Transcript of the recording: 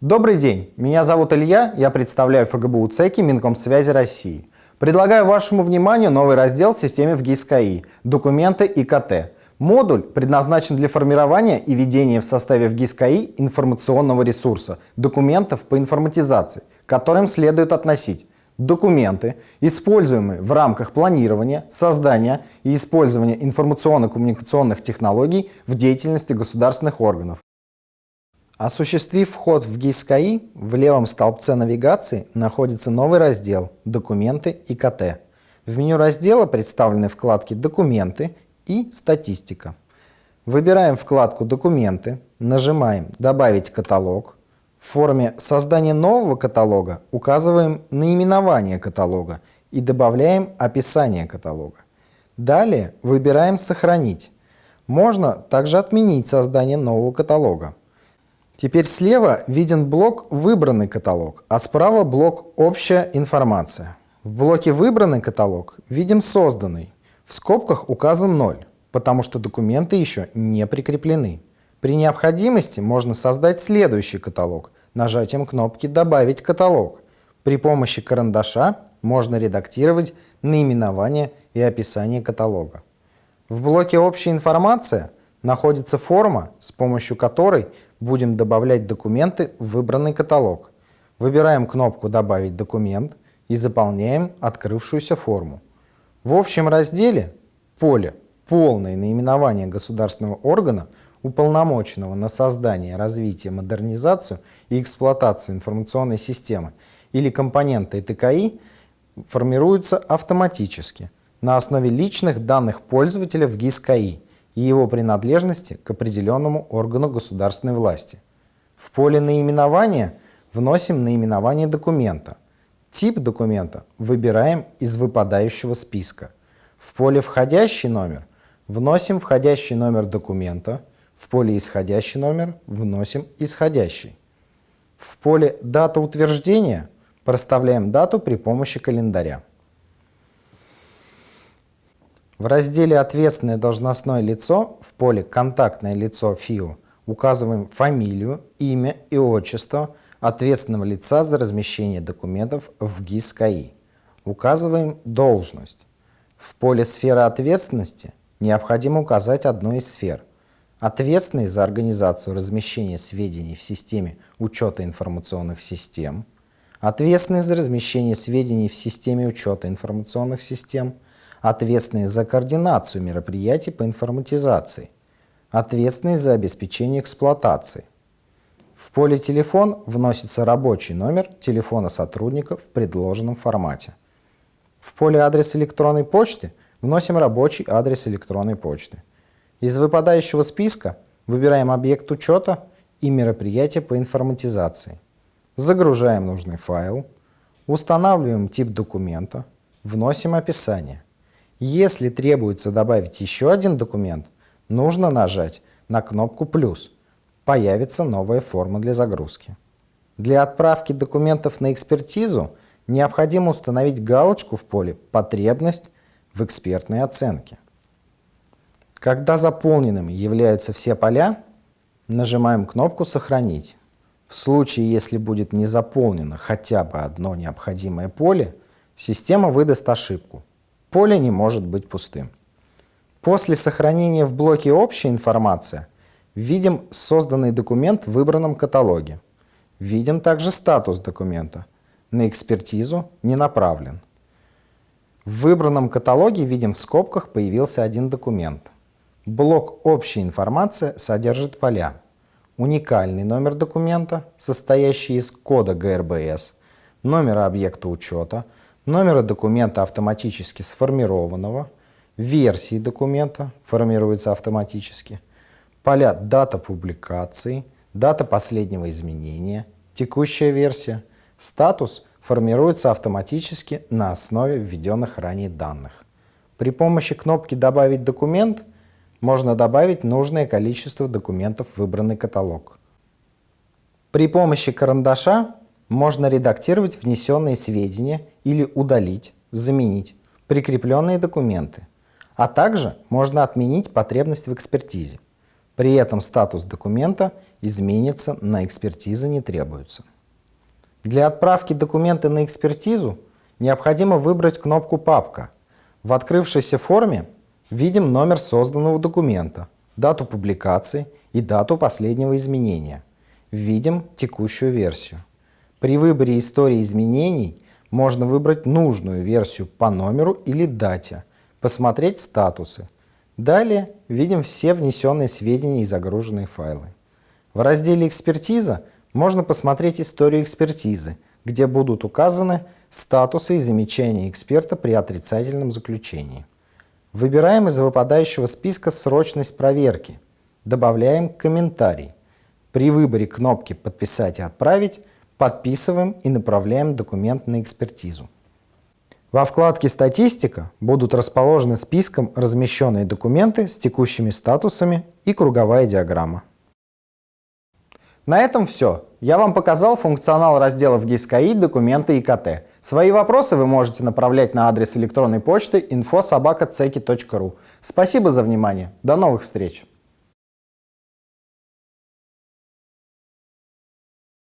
Добрый день, меня зовут Илья, я представляю ФГБУ ЦЕКИ Минкомсвязи России. Предлагаю вашему вниманию новый раздел в системе в ГИС-КАИ «Документы и КТ». Модуль предназначен для формирования и ведения в составе в ГИС-КАИ информационного ресурса, документов по информатизации, к которым следует относить документы, используемые в рамках планирования, создания и использования информационно-коммуникационных технологий в деятельности государственных органов, Осуществив вход в ГИС-КАИ, в левом столбце навигации находится новый раздел «Документы и КТ». В меню раздела представлены вкладки «Документы» и «Статистика». Выбираем вкладку «Документы», нажимаем «Добавить каталог». В форме создания нового каталога указываем наименование каталога и добавляем описание каталога. Далее выбираем «Сохранить». Можно также отменить создание нового каталога. Теперь слева виден блок «Выбранный каталог», а справа блок «Общая информация». В блоке «Выбранный каталог» видим «Созданный». В скобках указан 0, потому что документы еще не прикреплены. При необходимости можно создать следующий каталог нажатием кнопки «Добавить каталог». При помощи карандаша можно редактировать наименование и описание каталога. В блоке «Общая информация» находится форма, с помощью которой будем добавлять документы в выбранный каталог. Выбираем кнопку «Добавить документ» и заполняем открывшуюся форму. В общем разделе поле «Полное наименование государственного органа, уполномоченного на создание, развитие, модернизацию и эксплуатацию информационной системы или компонента ИТКИ» формируется автоматически на основе личных данных пользователя в ГИС-КАИ – и его принадлежности к определенному органу государственной власти. В поле наименования вносим наименование документа. Тип документа выбираем из выпадающего списка. В поле «Входящий номер» вносим входящий номер документа, в поле «Исходящий номер» вносим исходящий. В поле «Дата утверждения» проставляем дату при помощи календаря. В разделе «Ответственное должностное лицо» в поле «Контактное лицо ФИО» указываем фамилию, имя и отчество ответственного лица за размещение документов в ГИС КАИ. Указываем должность. В поле «Сфера ответственности» необходимо указать одну из сфер. Ответственный за организацию размещения сведений в системе учета информационных систем, ответственный за размещение сведений в системе учета информационных систем – ответственный за координацию мероприятий по информатизации, ответственный за обеспечение эксплуатации. В поле «Телефон» вносится рабочий номер телефона сотрудника в предложенном формате. В поле «Адрес электронной почты» вносим рабочий адрес электронной почты. Из выпадающего списка выбираем объект учета и мероприятие по информатизации. Загружаем нужный файл, устанавливаем тип документа, вносим описание. Если требуется добавить еще один документ, нужно нажать на кнопку «плюс». Появится новая форма для загрузки. Для отправки документов на экспертизу необходимо установить галочку в поле «Потребность в экспертной оценке». Когда заполненными являются все поля, нажимаем кнопку «Сохранить». В случае, если будет не заполнено хотя бы одно необходимое поле, система выдаст ошибку поле не может быть пустым. После сохранения в блоке «Общая информация» видим созданный документ в выбранном каталоге. Видим также статус документа. На экспертизу не направлен. В выбранном каталоге видим в скобках появился один документ. Блок «Общая информация» содержит поля. Уникальный номер документа, состоящий из кода ГРБС, номера объекта учета, номера документа автоматически сформированного, версии документа формируются автоматически, поля дата публикации, дата последнего изменения, текущая версия, статус формируется автоматически на основе введенных ранее данных. При помощи кнопки «Добавить документ» можно добавить нужное количество документов в выбранный каталог. При помощи карандаша можно редактировать внесенные сведения или удалить, заменить прикрепленные документы, а также можно отменить потребность в экспертизе. При этом статус документа изменится на экспертизы не требуется. Для отправки документа на экспертизу необходимо выбрать кнопку «Папка». В открывшейся форме видим номер созданного документа, дату публикации и дату последнего изменения. Видим текущую версию. При выборе истории изменений можно выбрать нужную версию по номеру или дате, посмотреть статусы. Далее видим все внесенные сведения и загруженные файлы. В разделе «Экспертиза» можно посмотреть историю экспертизы, где будут указаны статусы и замечания эксперта при отрицательном заключении. Выбираем из выпадающего списка срочность проверки. Добавляем комментарий. При выборе кнопки «Подписать и отправить» подписываем и направляем документ на экспертизу. Во вкладке «Статистика» будут расположены списком размещенные документы с текущими статусами и круговая диаграмма. На этом все. Я вам показал функционал разделов GIS.KI «Документы ИКТ». Свои вопросы вы можете направлять на адрес электронной почты info.sobaka.ceki.ru. Спасибо за внимание. До новых встреч!